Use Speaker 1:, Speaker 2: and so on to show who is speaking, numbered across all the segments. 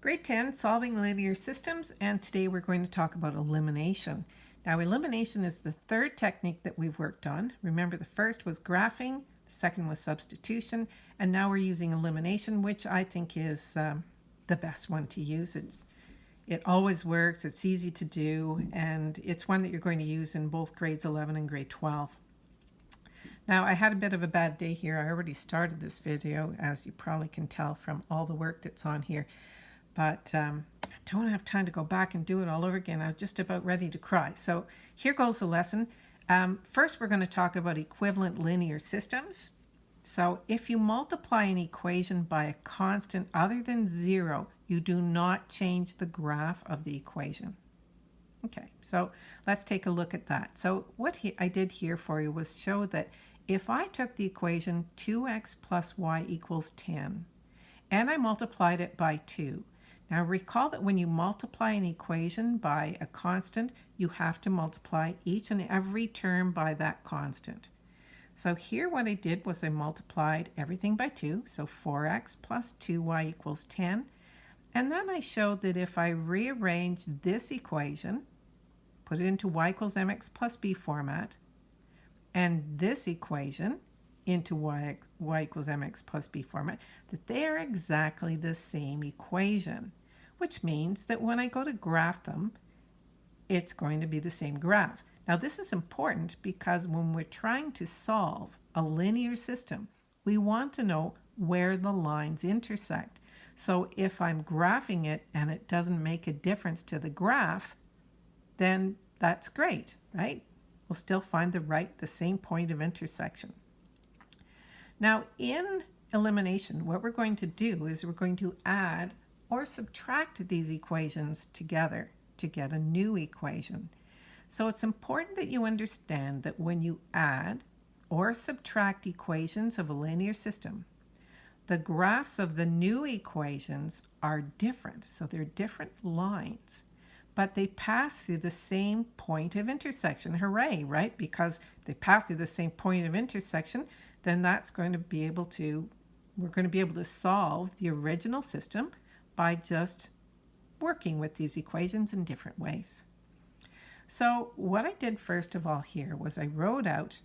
Speaker 1: Grade 10, Solving Linear Systems, and today we're going to talk about elimination. Now, elimination is the third technique that we've worked on. Remember, the first was graphing, the second was substitution, and now we're using elimination, which I think is um, the best one to use. It's It always works, it's easy to do, and it's one that you're going to use in both grades 11 and grade 12. Now, I had a bit of a bad day here. I already started this video, as you probably can tell from all the work that's on here but um, I don't have time to go back and do it all over again. I'm just about ready to cry. So here goes the lesson. Um, first, we're going to talk about equivalent linear systems. So if you multiply an equation by a constant other than zero, you do not change the graph of the equation. Okay, so let's take a look at that. So what he, I did here for you was show that if I took the equation 2x plus y equals 10 and I multiplied it by 2, now recall that when you multiply an equation by a constant, you have to multiply each and every term by that constant. So here what I did was I multiplied everything by 2, so 4x plus 2y equals 10. And then I showed that if I rearrange this equation, put it into y equals mx plus b format, and this equation into y, y equals mx plus b format, that they are exactly the same equation which means that when I go to graph them, it's going to be the same graph. Now this is important because when we're trying to solve a linear system, we want to know where the lines intersect. So if I'm graphing it and it doesn't make a difference to the graph, then that's great, right? We'll still find the right, the same point of intersection. Now in elimination, what we're going to do is we're going to add or subtract these equations together to get a new equation. So it's important that you understand that when you add or subtract equations of a linear system, the graphs of the new equations are different. So they're different lines, but they pass through the same point of intersection. Hooray, right? Because they pass through the same point of intersection, then that's going to be able to, we're going to be able to solve the original system by just working with these equations in different ways. So what I did first of all here was I wrote out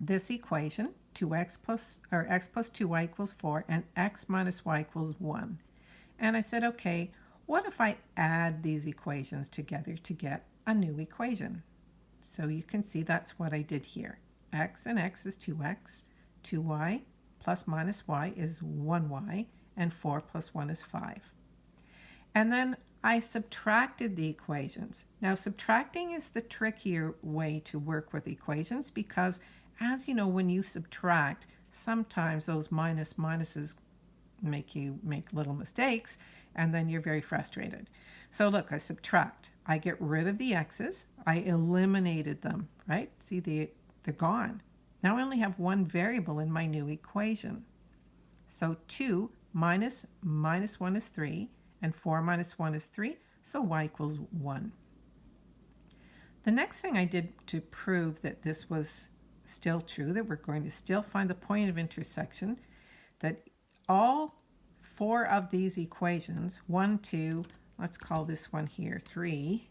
Speaker 1: this equation, 2x plus, or x plus 2y equals 4, and x minus y equals 1. And I said, okay, what if I add these equations together to get a new equation? So you can see that's what I did here. x and x is 2x, 2y plus minus y is 1y, and 4 plus 1 is 5. And then I subtracted the equations. Now subtracting is the trickier way to work with equations because as you know when you subtract sometimes those minus minuses make you make little mistakes and then you're very frustrated. So look, I subtract. I get rid of the x's. I eliminated them, right? See, they, they're gone. Now I only have one variable in my new equation. So 2 minus minus 1 is 3, and 4 minus 1 is 3, so y equals 1. The next thing I did to prove that this was still true, that we're going to still find the point of intersection, that all four of these equations, 1, 2, let's call this one here 3,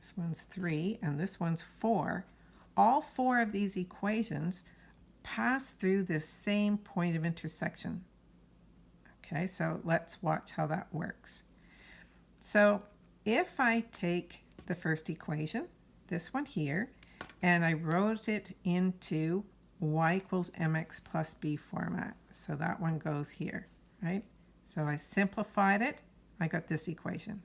Speaker 1: this one's 3, and this one's 4, all four of these equations pass through this same point of intersection. Okay, so let's watch how that works. So if I take the first equation, this one here, and I wrote it into y equals mx plus b format. So that one goes here, right? So I simplified it, I got this equation.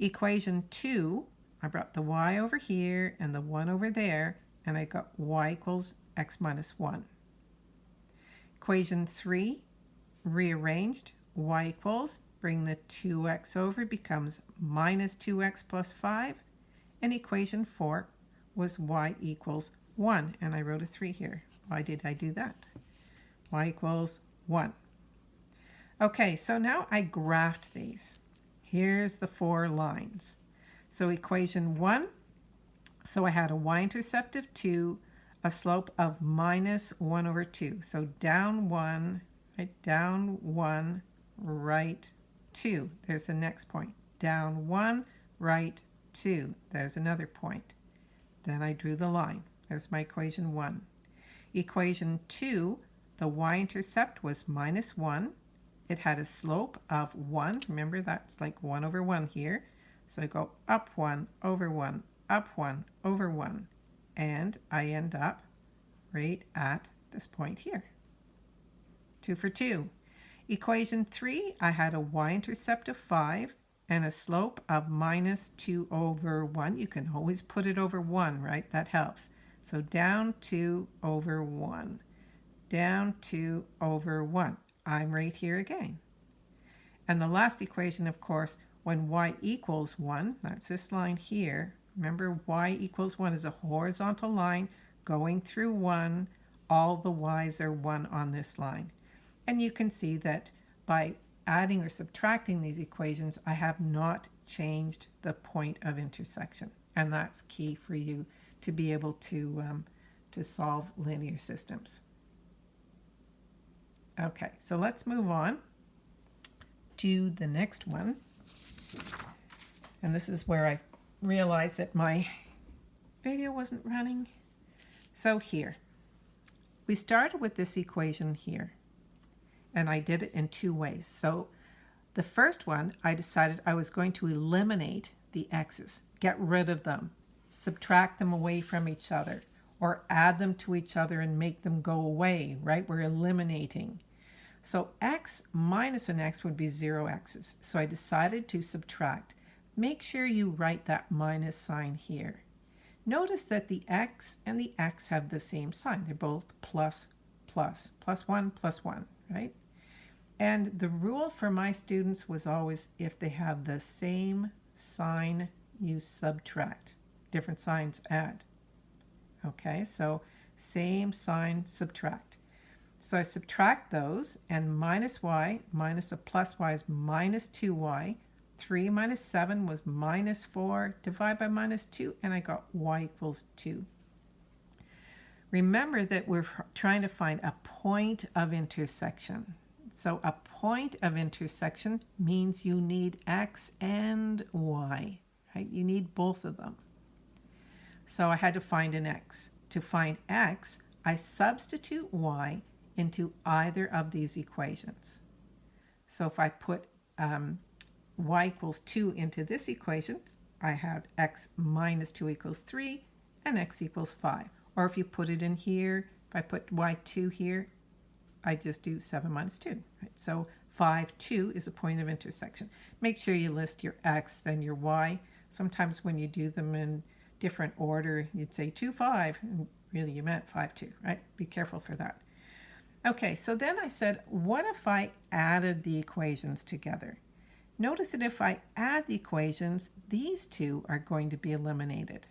Speaker 1: Equation 2, I brought the y over here and the 1 over there, and I got y equals x minus 1. Equation 3, rearranged, y equals, bring the 2x over, becomes minus 2x plus 5. And equation 4 was y equals 1. And I wrote a 3 here. Why did I do that? y equals 1. Okay, so now I graphed these. Here's the four lines. So equation 1, so I had a y-intercept of 2, a slope of minus 1 over 2. So down 1, right, down 1, right, 2. There's the next point. Down 1, right, 2. There's another point. Then I drew the line. There's my equation 1. Equation 2, the y-intercept was minus 1. It had a slope of 1. Remember, that's like 1 over 1 here. So I go up 1 over 1, up 1 over 1. And I end up right at this point here. 2 for 2. Equation 3, I had a y-intercept of 5 and a slope of minus 2 over 1. You can always put it over 1, right? That helps. So down 2 over 1. Down 2 over 1. I'm right here again. And the last equation, of course, when y equals 1, that's this line here. Remember, y equals 1 is a horizontal line going through 1. All the y's are 1 on this line. And you can see that by adding or subtracting these equations, I have not changed the point of intersection. And that's key for you to be able to, um, to solve linear systems. Okay, so let's move on to the next one. And this is where I realized that my video wasn't running. So here, we started with this equation here, and I did it in two ways. So the first one, I decided I was going to eliminate the x's, get rid of them, subtract them away from each other, or add them to each other and make them go away, right? We're eliminating. So x minus an x would be 0 x's. So I decided to subtract. Make sure you write that minus sign here. Notice that the x and the x have the same sign. They're both plus, plus, plus 1, plus 1, right? And the rule for my students was always if they have the same sign, you subtract. Different signs add. Okay, so same sign, subtract. So I subtract those, and minus y minus a plus y is minus 2y. 3 minus 7 was minus 4. Divide by minus 2, and I got y equals 2. Remember that we're trying to find a point of intersection. So a point of intersection means you need x and y, right? You need both of them. So I had to find an x. To find x, I substitute y into either of these equations. So if I put um, y equals 2 into this equation, I have x minus 2 equals 3 and x equals 5. Or if you put it in here, if I put y2 here, I just do 7 minus 2. Right? So 5, 2 is a point of intersection. Make sure you list your x, then your y. Sometimes when you do them in different order, you'd say 2, 5, and really you meant 5, 2, right? Be careful for that. Okay, so then I said, what if I added the equations together? Notice that if I add the equations, these two are going to be eliminated.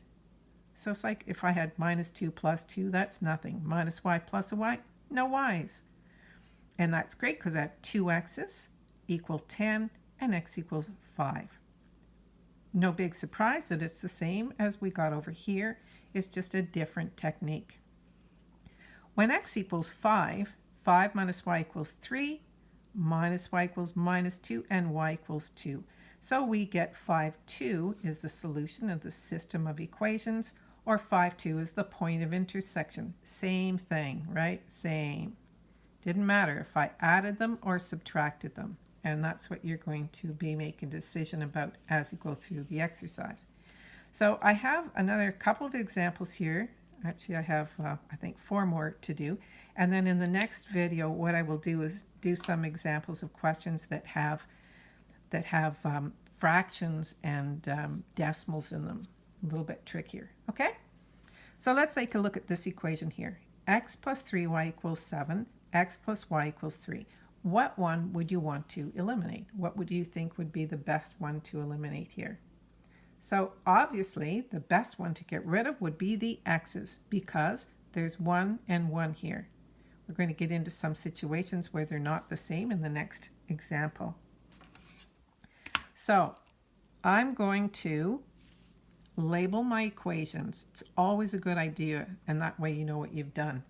Speaker 1: So it's like if I had minus 2 plus 2, that's nothing. Minus y plus a y, no y's. And that's great because I have two x's equal 10 and x equals 5. No big surprise that it's the same as we got over here. It's just a different technique. When x equals 5, 5 minus y equals 3, minus y equals minus 2, and y equals 2. So we get 5, 2 is the solution of the system of equations, or 5, 2 is the point of intersection. Same thing, right? Same. Didn't matter if I added them or subtracted them. And that's what you're going to be making decision about as you go through the exercise. So I have another couple of examples here Actually, I have, uh, I think, four more to do. And then in the next video, what I will do is do some examples of questions that have, that have um, fractions and um, decimals in them. A little bit trickier, okay? So let's take a look at this equation here. x plus 3y equals 7, x plus y equals 3. What one would you want to eliminate? What would you think would be the best one to eliminate here? So obviously the best one to get rid of would be the x's because there's one and one here. We're going to get into some situations where they're not the same in the next example. So I'm going to label my equations. It's always a good idea and that way you know what you've done.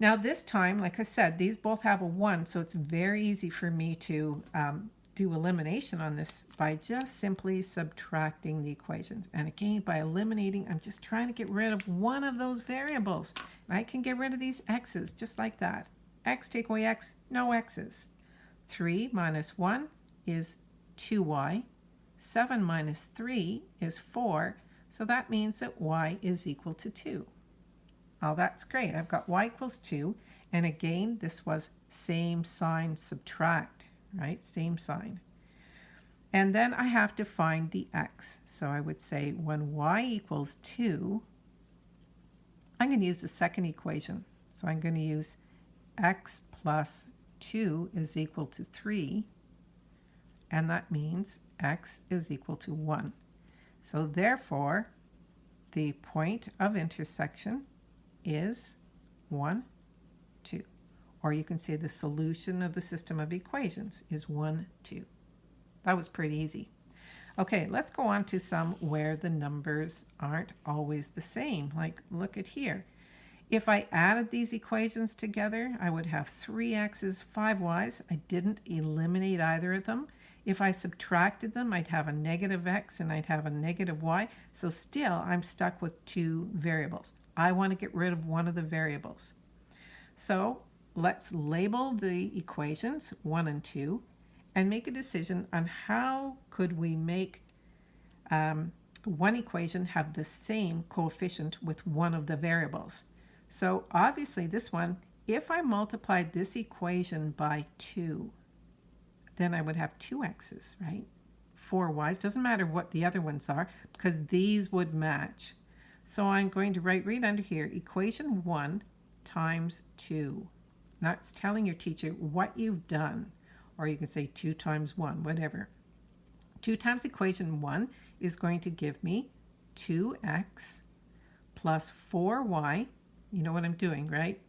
Speaker 1: Now this time, like I said, these both have a 1, so it's very easy for me to um, do elimination on this by just simply subtracting the equations. And again, by eliminating, I'm just trying to get rid of one of those variables. I can get rid of these x's just like that. x take away x, no x's. 3 minus 1 is 2y. 7 minus 3 is 4. So that means that y is equal to 2. Oh, that's great. I've got y equals 2. And again, this was same sign subtract, Mm-hmm. right? Same sign. And then I have to find the x. So I would say when y equals 2, I'm going to use the second equation. So I'm going to use x plus 2 is equal to 3. And that means x is equal to 1. So therefore, the point of intersection is 1, 2. Or you can say the solution of the system of equations is 1, 2. That was pretty easy. Okay, let's go on to some where the numbers aren't always the same. Like, look at here. If I added these equations together, I would have 3x's, 5y's. I didn't eliminate either of them. If I subtracted them, I'd have a negative x and I'd have a negative y. So still, I'm stuck with two variables. I want to get rid of one of the variables. So let's label the equations 1 and 2 and make a decision on how could we make um, one equation have the same coefficient with one of the variables. So obviously this one, if I multiplied this equation by 2, then I would have two x's, right? Four y's, doesn't matter what the other ones are, because these would match. So I'm going to write right under here, equation 1 times 2. That's telling your teacher what you've done. Or you can say 2 times 1, whatever. 2 times equation 1 is going to give me 2x plus 4y. You know what I'm doing, right?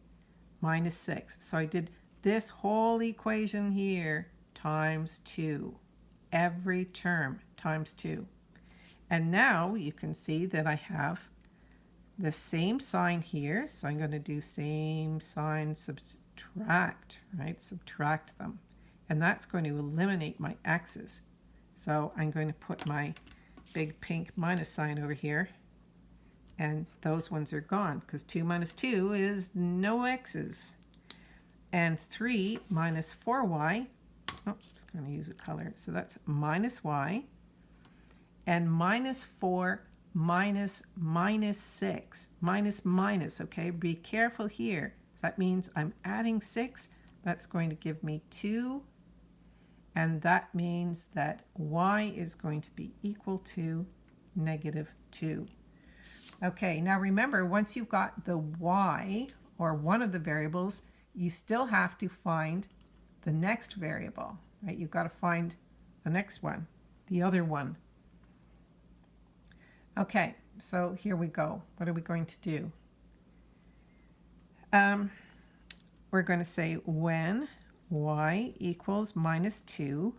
Speaker 1: Minus 6. So I did this whole equation here times 2. Every term times 2. And now you can see that I have the same sign here. So I'm going to do same sign subtract, right? Subtract them. And that's going to eliminate my x's. So I'm going to put my big pink minus sign over here. And those ones are gone because 2 minus 2 is no x's. And 3 minus 4y, oh, I'm just going to use a color. So that's minus y. And minus 4 minus minus 6. Minus minus, okay? Be careful here. That means I'm adding 6. That's going to give me 2. And that means that y is going to be equal to negative 2. Okay, now remember, once you've got the y, or one of the variables, you still have to find the next variable, right? You've got to find the next one, the other one. Okay, so here we go. What are we going to do? Um, we're going to say when y equals minus 2,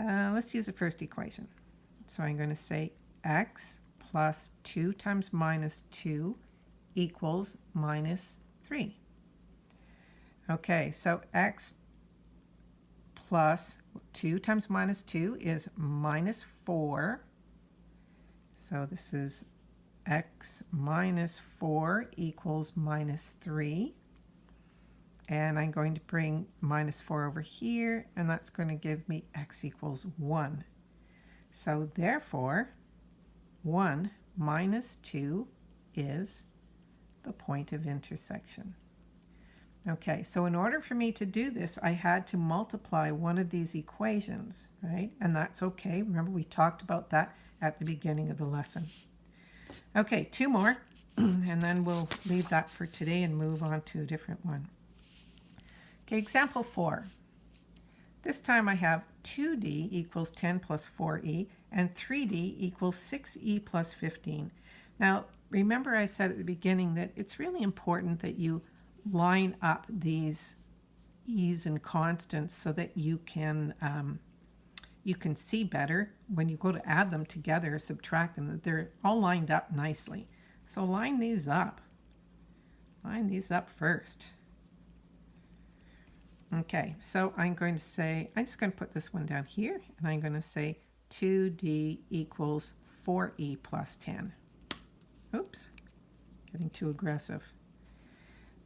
Speaker 1: uh, let's use the first equation. So I'm going to say x plus 2 times minus 2 equals minus 3. Okay, so x plus 2 times minus 2 is minus 4 so this is x minus 4 equals minus 3. And I'm going to bring minus 4 over here, and that's going to give me x equals 1. So therefore, 1 minus 2 is the point of intersection. Okay, so in order for me to do this, I had to multiply one of these equations, right? And that's okay. Remember, we talked about that at the beginning of the lesson. Okay, two more, and then we'll leave that for today and move on to a different one. Okay, example four. This time I have 2d equals 10 plus 4e and 3d equals 6e plus 15. Now, remember I said at the beginning that it's really important that you line up these e's and constants so that you can um, you can see better when you go to add them together, subtract them, that they're all lined up nicely. So line these up. line these up first. Okay, so I'm going to say, I'm just going to put this one down here, and I'm going to say 2d equals 4e plus 10. Oops, getting too aggressive.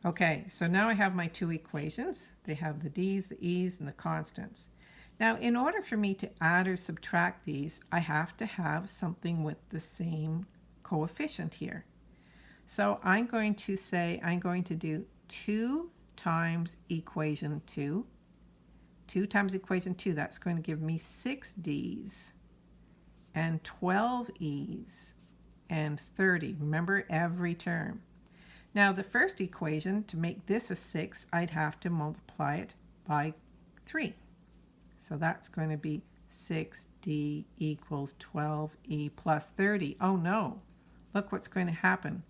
Speaker 1: Okay, so now I have my two equations. They have the d's, the e's, and the constants. Now, in order for me to add or subtract these, I have to have something with the same coefficient here. So I'm going to say I'm going to do 2 times equation 2. 2 times equation 2, that's going to give me 6 D's and 12 E's and 30. Remember every term. Now the first equation, to make this a 6, I'd have to multiply it by 3. So that's going to be 6D equals 12E plus 30. Oh no, look what's going to happen.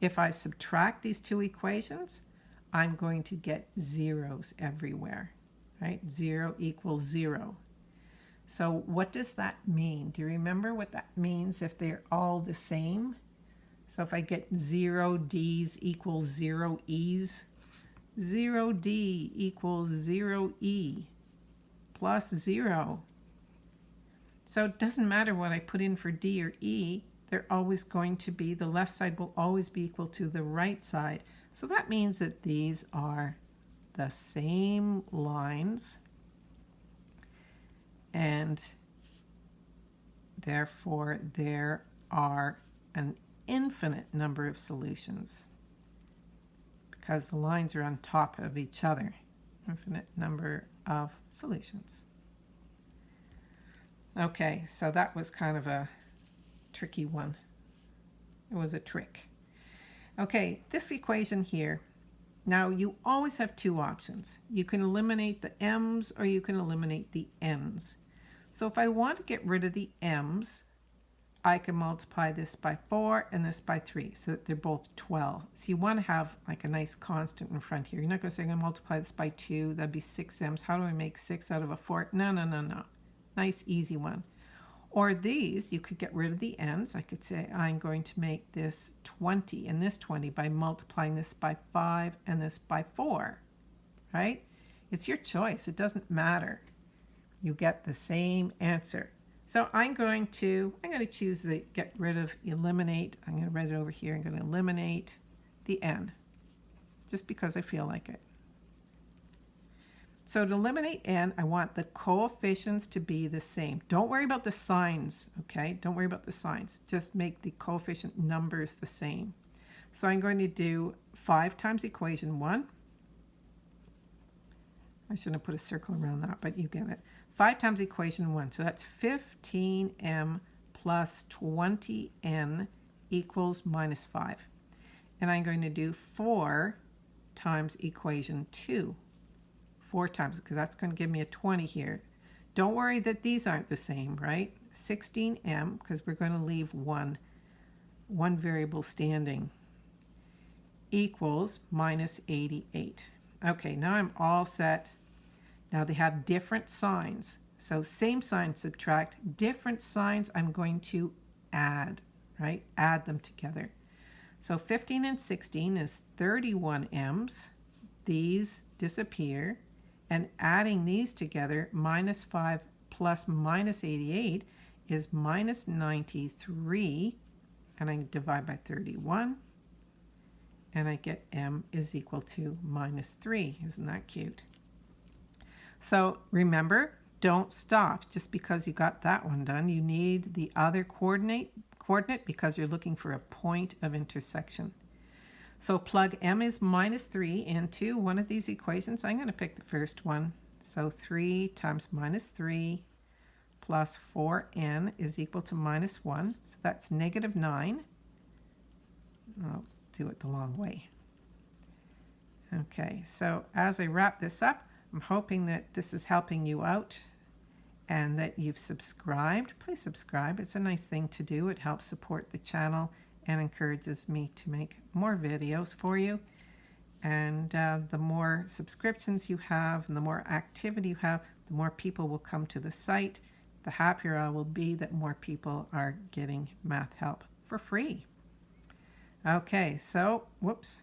Speaker 1: If I subtract these two equations, I'm going to get zeros everywhere, right? Zero equals zero. So what does that mean? Do you remember what that means if they're all the same? So if I get zero D's equals zero E's, zero D equals zero E plus zero. So it doesn't matter what I put in for D or E, they're always going to be, the left side will always be equal to the right side. So that means that these are the same lines and therefore there are an infinite number of solutions because the lines are on top of each other. Infinite number of solutions. Okay, so that was kind of a tricky one. It was a trick. Okay, this equation here. Now you always have two options. You can eliminate the m's or you can eliminate the n's. So if I want to get rid of the m's, I can multiply this by 4 and this by 3 so that they're both 12. So you want to have like a nice constant in front here. You're not going to say I'm going to multiply this by 2. That'd be 6 m's. How do I make 6 out of a 4? No, no, no, no. Nice, easy one. Or these, you could get rid of the n's. I could say I'm going to make this 20 and this 20 by multiplying this by 5 and this by 4, right? It's your choice. It doesn't matter. You get the same answer. So I'm going to, I'm going to choose the get rid of, eliminate. I'm going to write it over here. I'm going to eliminate the n, just because I feel like it. So to eliminate n, I want the coefficients to be the same. Don't worry about the signs, okay? Don't worry about the signs. Just make the coefficient numbers the same. So I'm going to do 5 times equation 1. I shouldn't have put a circle around that, but you get it. 5 times equation 1. So that's 15m plus 20n equals minus 5. And I'm going to do 4 times equation 2 four times because that's going to give me a 20 here. Don't worry that these aren't the same, right? 16m because we're going to leave one, one variable standing equals minus 88. Okay, now I'm all set. Now they have different signs. So same sign subtract, different signs I'm going to add, right? Add them together. So 15 and 16 is 31 m's. These disappear. And adding these together, minus 5 plus minus 88 is minus 93. And I divide by 31. And I get m is equal to minus 3. Isn't that cute? So remember, don't stop just because you got that one done. You need the other coordinate coordinate because you're looking for a point of intersection. So plug m is minus 3 into one of these equations. I'm going to pick the first one. So 3 times minus 3 plus 4n is equal to minus 1. So that's negative 9. I'll do it the long way. Okay, so as I wrap this up, I'm hoping that this is helping you out and that you've subscribed. Please subscribe. It's a nice thing to do. It helps support the channel and encourages me to make more videos for you. And uh, the more subscriptions you have and the more activity you have, the more people will come to the site. The happier I will be that more people are getting math help for free. Okay, so, whoops.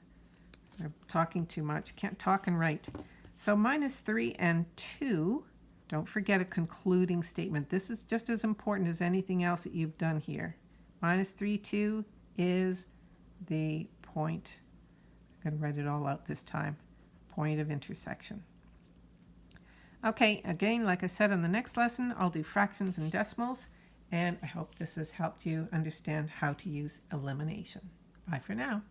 Speaker 1: I'm talking too much. Can't talk and write. So minus 3 and 2, don't forget a concluding statement. This is just as important as anything else that you've done here. Minus 3, 2 is the point. I'm going to write it all out this time. Point of intersection. Okay, again, like I said in the next lesson, I'll do fractions and decimals, and I hope this has helped you understand how to use elimination. Bye for now.